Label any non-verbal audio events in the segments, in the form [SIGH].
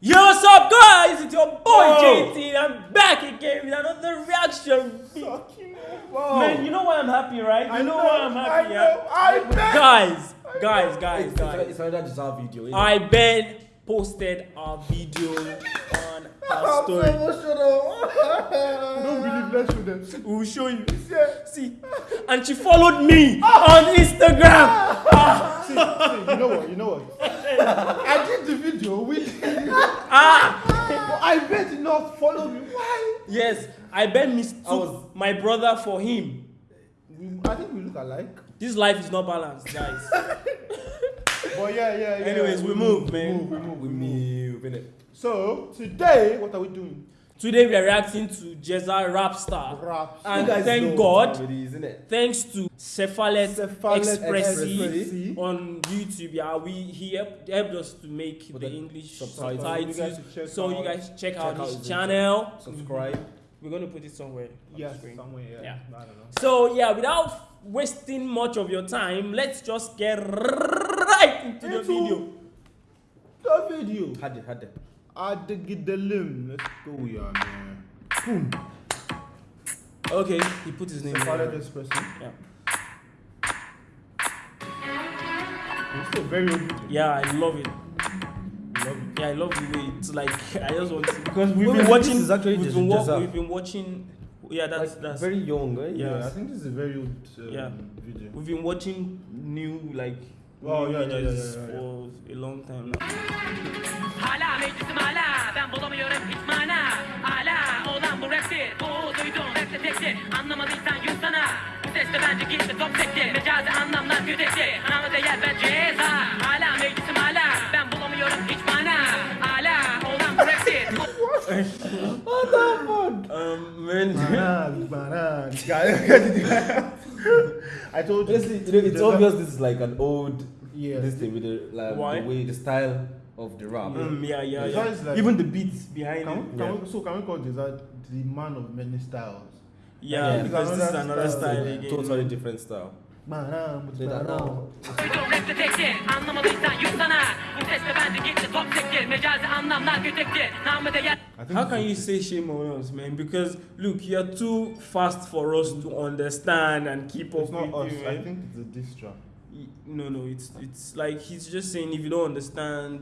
Yo, what's up, guys? It's your boy Whoa. JT. I'm back again with another reaction. Man, you know why I'm happy, right? You I know, know, why I'm happy, I yeah? know, I bet. Guys, guys, guys, It's, guys. it's another deserved video. innit? I Ben posted a video on I'm story. emotional. [LAUGHS] Don't believe, let's show them. We'll show you. See, and she followed me on Instagram. See, see, you know what? You know what? [LAUGHS] I did the video with. Ah, But I bet you not follow me. Why? yes, I Ben mistook I was- my brother for him. I think we look alike. This life is not balanced, guys. [LAUGHS] But yeah, yeah, yeah. Anyways, we move, man. We move, we move, We we move. move, innit? So today, what are we doing? Today we are reacting to Ceza Rapstar. Rap. And You guys thank know God. it? Thanks to Cephalet Cephalet Expressi Expressi. on YouTube, yeah, we he helped, helped us to make the English subtitles. You guys should check So you guys check, check out out his channel. Mm-hmm. Subscribe. We're gonna put it somewhere. on Yes, the screen. somewhere. Yeah. Yeah. I don't know. So yeah, without wasting much of your time, let's just get right into the video. The video. Had it, had it. Adegidelim. Let's go, yeah, man. Boom. Okay, he put his name. Cephalet there. Expressi. Yeah. It's still very old. Yeah, I love it. Love it. Yeah, I love the way it's like. [LAUGHS] I just want to because we've Wait, been watching. this is actually we've, been wa- we've been watching. Yeah, that's like, that's. very young, right? Yeah. Yeah, I think this is a very old um, Yeah. video. We've been watching new like. Oh, new yeah, yeah, yeah, yeah. For a long time now. Hala meclisim hala. Ben bulamıyorum hiç mana. Hala olan bu raptir Bu duydum rapte tektir Anlamadıysan yut sana. Bu sesle bence gitti top sektir Mecazi anlamlar güdektir Anlamı değer ben ceza. Hala meclisim hala. Ben bulamıyorum hiç mana. Hala olan bu raptir Um, man. Banan, banan. [LAUGHS] I told you. Honestly, you know, it's obvious this is like an old Yeah. this thing with the like Why? the way the style of the rap. Mm, yeah, yeah, It's yeah. like- Even the beats behind Can it. we, can we, so can we call this the man of many styles? Yeah, Yeah. because this is Another another style, style again. Totally different style. Banan, don't know. Tektir Anlamadıysan yut sana Bu sesle bence gitti top sektir Mecazi anlamlar güdektir Namı değer How can you say shame on us, man? Because look, you're too fast for us to understand and keep up It's not with us. you, I think it's a diss track. Y- No, no, it's it's like he's just saying if you don't understand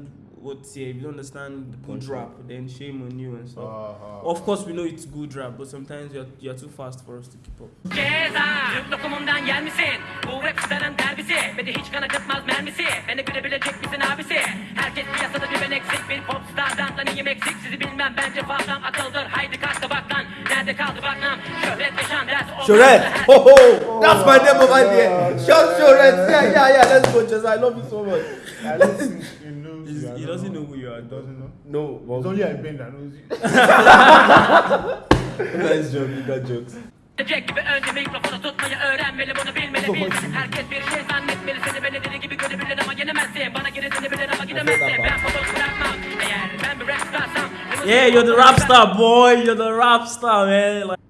what's here, if you don't understand good rap, then shame on you and stuff. Uh-huh. Of course, we know it's good rap, but sometimes you're you're too fast for us to keep up. Ceza Türk lokumundan yer misin? Bu rap starın derbisi Ve hiç kan acıtmaz mermisi Beni görebilecek misin abisi? Herkes piyasada bir ben eksik Bir popstardan iyiyim eksik Sizi bilmem bence fazlam akıldır Haydi Her- Ho ho! That's my name of idea! Shout Shoret! Yeah, yeah, yeah, let's go, Jez. I love you so much. He He's- doesn't know. who you are, doesn't know. No, It's only I Ben that knows you. nice joke, you got jokes. Jack gibi önce mikrofonu tutmayı öğrenmeli bunu bilmeli bil Herkes bir şey zannetmeli seni beni deli gibi görebilir ama yenemezsin Bana geri dönebilir ama gidemezsin Ben fotoğraf bırakmam eğer ben bir rap starsam Yeah, you're the rap star, boy. You're the rap star, man. Like,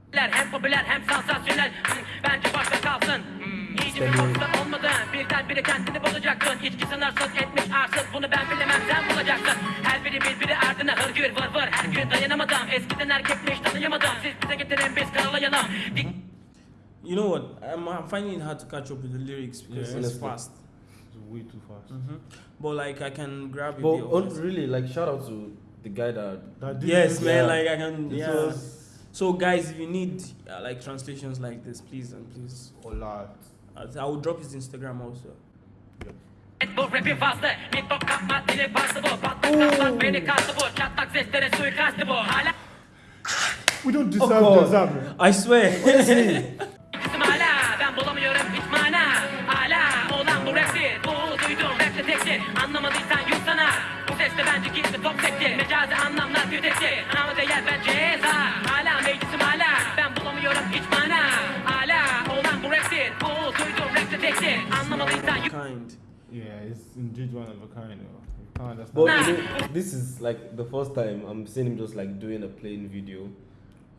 popüler hem sansasyonel Hmm, Bence başta kalsın Hmm, İyice bir popstar olmadın Birden biri kendini bulacaksın İçki sınırsız etmiş arsız Bunu ben bilemem sen bulacaksın Her biri birbiri ardına hırgür vır vır Her gün dayanamadım Eskiden erkekmiş tanıyamadım Siz bize getirin biz karalayalım Dik you know what? I'm, I'm finding it hard to catch up with the lyrics because Yeah, it's fast. It's way too fast. hmm But like I can grab it. But really, like, shout out to the guy that. That did Yes, man. Yeah. Like I can. It Yeah. So guys, if you need uh, like translations like this, please and please, a lot. I will drop his Instagram also. Bu kapma dili faslı bu Patlak patlak beni kastı bu Çatlak seslere suikastı bu Hala. We don't deserve this, man. I swear. [LAUGHS] İsim hala ben bulamıyorum hiç mana Hala olan bu raptir Bu duydum rapte tektir Anlamadıysan yut sana Bu sesle bence gitti top sektir Mecazi anlamlar güdektir Anlamı değer ben ceza kind. Yeah, it's indeed one of a kind. Though. But nah. you know, this is like the first time I'm seeing him just like doing a playing video.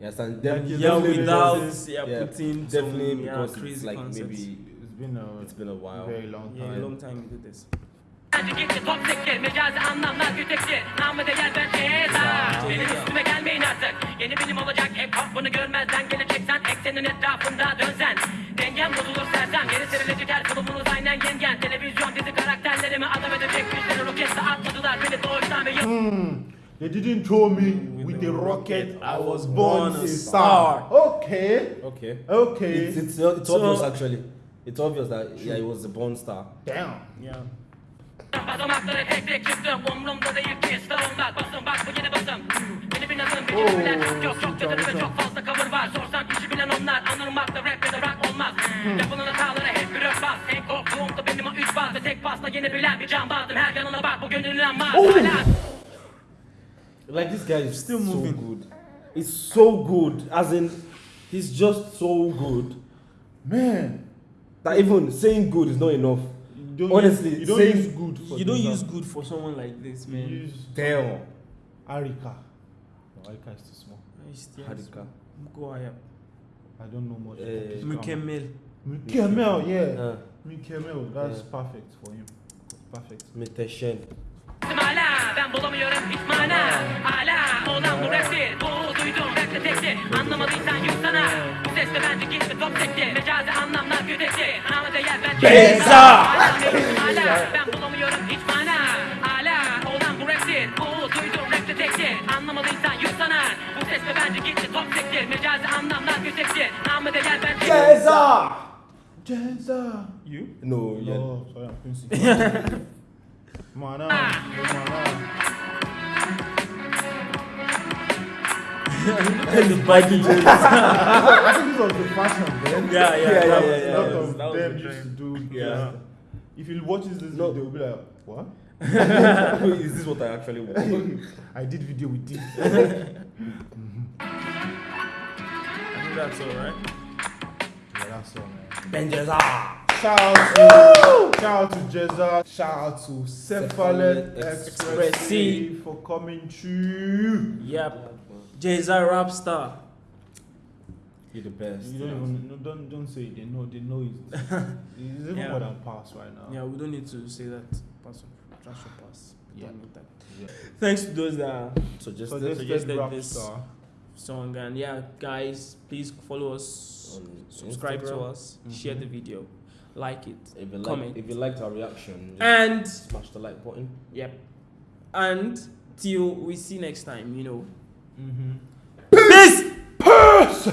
Yes, and yeah, without yeah, yeah, putting definitely some, because yeah, crazy like concepts. maybe it's been a it's been a while, very long time. Yeah, long time we did this. Beni doğuştan ve yıl Hmm. They didn't throw me with a rocket. I was born a star. star. Okay. Okay. Okay. It's it's, it's So- obvious actually. It's obvious that yeah, he was a born star. Damn. Yeah. Basamakları bazı Tek pasla yeni bilen bir can bazım Her yanına bak bu gönül inanmaz Hala Like this guy is Still so moving. good. It's so good. As in, he's just so good Man. that even saying good is not enough. You don't Honestly, use, you don't saying- use good. For You don't use uh, good for someone like this, You man. use Damn. Arika. No, Arika is too small. Nice, yes. Hadika. Go ahead. I don't know much. About this grammar. Mukemel. Mukemel, yeah. Uh, Mukemel, that's Yeah. perfect for him. Perfect. Meteshen. hala Ben bulamıyorum. Hiç mana Hala olan bu raptir Bu duydum. Rapte tektir Anlamadıysan yutsana Bu sesle bence gitti top tekti Mecazi anlamlar güdekti Ama değer bence Beza! Hala ben bulamıyorum. Hiç mana Hala olan bu raptir Bu duydum. Rapte tektir Anlamadıysan yutsana Bu sesle bence gitti top tekti Mecazi anlamlar güdekti Ama değer bence Jeza! Jeza! You? No, oh, yeah. Oh, sorry, I'm Quincy. Mana. Mana. the baggy jeans. [LAUGHS] I think this was the fashion then. Yeah, yeah, Yeah, that yeah, was- yeah, A yeah. lot that was- of that them the used to do. Yeah. Yeah. If you watch this No. video, they'll be like, what? [LAUGHS] is this what I actually want? [LAUGHS] I did video with this. I think that's all right. Yeah, that's all, man. Benjeza. Shout out to, shout out to Ceza. Shout out to Cephalet Cephalet Express Express C for coming through. Yep. Jay-Z rap star. You're the best. You don't even no, don't don't say it. They know they know it. [LAUGHS] It's even Yeah. more than pass right now. Yeah, we don't need to say that. Pass of trash or pass. We Yeah. don't need that. Yeah. Thanks to those that So just So the- this suggested rap this. star. song and yeah, guys, please follow us, On subscribe to Instagram. us, share the video, like it, If you like, comment. if you liked our reaction, and smash the like button. yep, and till we see next time, you know. Mm-hmm. Peace.